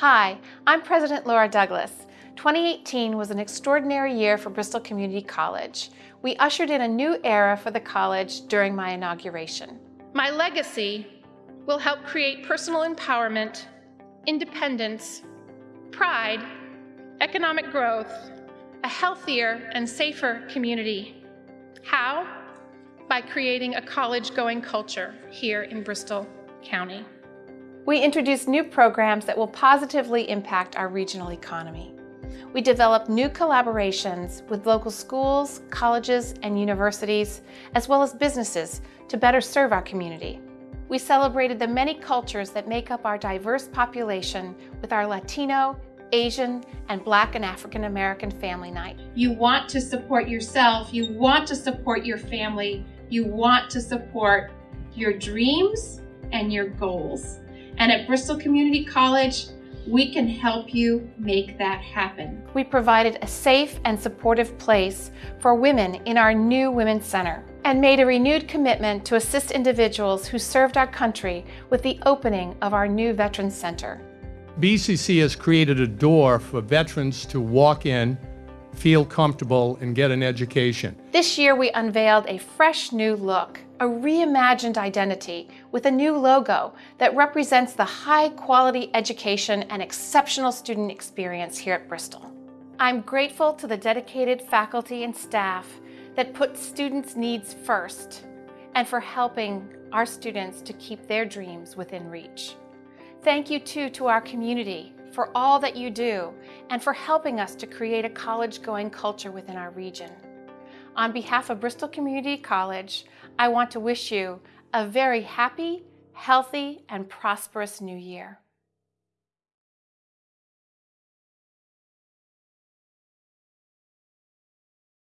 Hi, I'm President Laura Douglas. 2018 was an extraordinary year for Bristol Community College. We ushered in a new era for the college during my inauguration. My legacy will help create personal empowerment, independence, pride, economic growth, a healthier and safer community. How? By creating a college-going culture here in Bristol County. We introduced new programs that will positively impact our regional economy. We developed new collaborations with local schools, colleges, and universities, as well as businesses to better serve our community. We celebrated the many cultures that make up our diverse population with our Latino, Asian, and Black and African American Family Night. You want to support yourself, you want to support your family, you want to support your dreams and your goals. And at Bristol Community College, we can help you make that happen. We provided a safe and supportive place for women in our new Women's Center and made a renewed commitment to assist individuals who served our country with the opening of our new Veterans Center. BCC has created a door for veterans to walk in, feel comfortable, and get an education. This year we unveiled a fresh new look, a reimagined identity with a new logo that represents the high quality education and exceptional student experience here at Bristol. I'm grateful to the dedicated faculty and staff that put students' needs first and for helping our students to keep their dreams within reach. Thank you too to our community for all that you do and for helping us to create a college-going culture within our region. On behalf of Bristol Community College, I want to wish you a very happy, healthy, and prosperous new year.